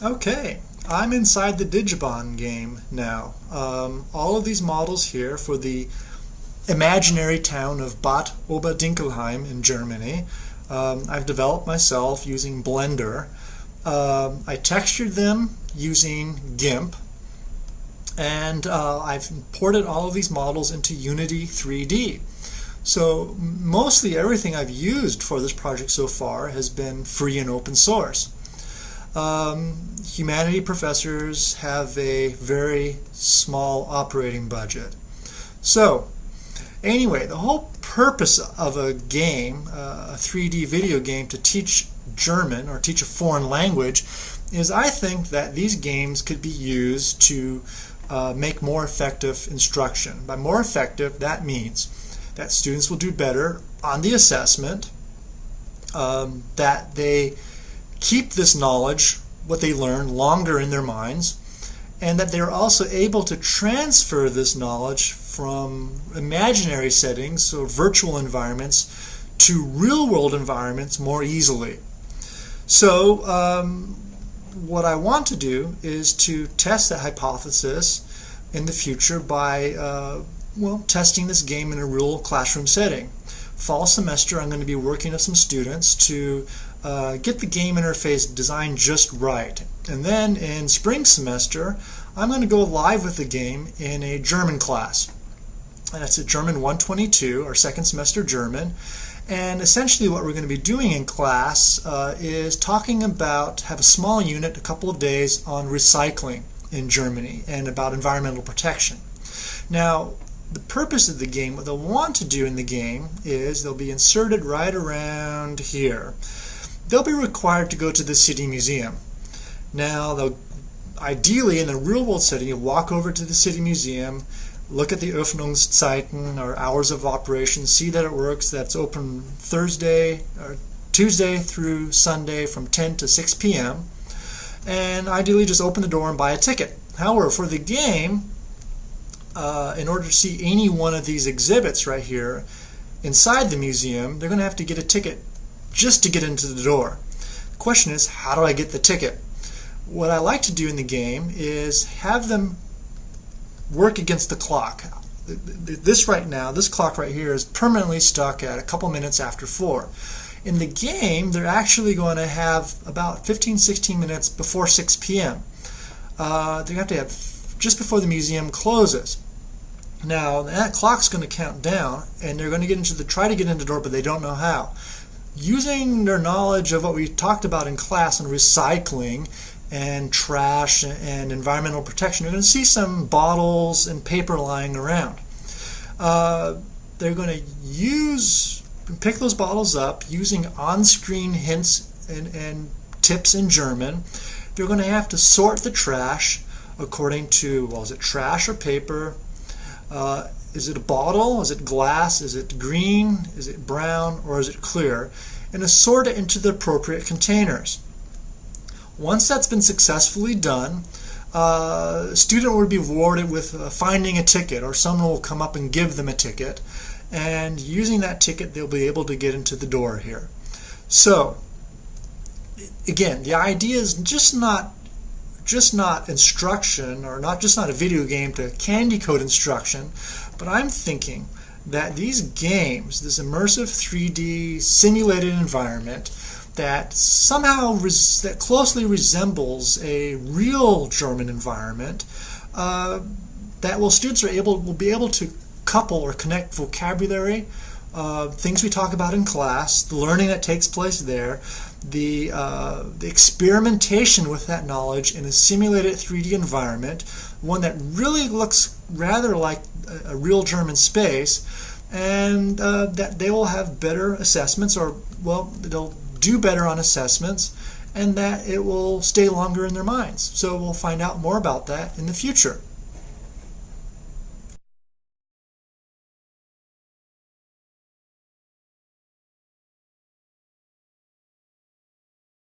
Okay, I'm inside the Digibahn game now. Um, all of these models here for the imaginary town of Bad Oberdinkelheim in Germany. Um, I've developed myself using Blender. Um, I textured them using GIMP and uh, I've imported all of these models into Unity 3D. So mostly everything I've used for this project so far has been free and open source. Um, humanity professors have a very small operating budget. So anyway, the whole purpose of a game, uh, a 3D video game to teach German or teach a foreign language is I think that these games could be used to uh, make more effective instruction. By more effective, that means that students will do better on the assessment, um, that they keep this knowledge, what they learn, longer in their minds, and that they're also able to transfer this knowledge from imaginary settings, so virtual environments, to real-world environments more easily. So um, what I want to do is to test that hypothesis in the future by uh, well testing this game in a real classroom setting. Fall semester I'm going to be working with some students to uh, get the game interface designed just right. And then in spring semester, I'm going to go live with the game in a German class. And that's a German 122, our second semester German. And essentially what we're going to be doing in class uh, is talking about, have a small unit, a couple of days on recycling in Germany and about environmental protection. Now, the purpose of the game, what they'll want to do in the game is they'll be inserted right around here they'll be required to go to the city museum. Now, ideally in a real world setting, you walk over to the city museum, look at the Öffnungszeiten or hours of operation, see that it works, that's open Thursday or Tuesday through Sunday from 10 to 6 p.m. And ideally just open the door and buy a ticket. However, for the game, uh, in order to see any one of these exhibits right here inside the museum, they're going to have to get a ticket just to get into the door. The question is, how do I get the ticket? What I like to do in the game is have them work against the clock. This right now, this clock right here is permanently stuck at a couple minutes after 4. In the game, they're actually going to have about 15-16 minutes before 6 p.m. Uh, they have to have just before the museum closes. Now that clock's going to count down, and they're going to get into the try to get into the door, but they don't know how using their knowledge of what we talked about in class and recycling and trash and environmental protection, you're going to see some bottles and paper lying around. Uh, they're going to use, pick those bottles up using on-screen hints and, and tips in German. They're going to have to sort the trash according to, well, is it trash or paper? Uh, is it a bottle? Is it glass? Is it green? Is it brown? Or is it clear? And assort it into the appropriate containers. Once that's been successfully done, uh, a student will be rewarded with uh, finding a ticket or someone will come up and give them a ticket and using that ticket they'll be able to get into the door here. So again the idea is just not just not instruction or not just not a video game to candy code instruction but I'm thinking that these games, this immersive 3D simulated environment that somehow that closely resembles a real German environment, uh, that will students are able will be able to couple or connect vocabulary, uh, things we talk about in class, the learning that takes place there, the, uh, the experimentation with that knowledge in a simulated 3D environment, one that really looks rather like a, a real German space, and uh, that they will have better assessments, or, well, they'll do better on assessments, and that it will stay longer in their minds. So we'll find out more about that in the future.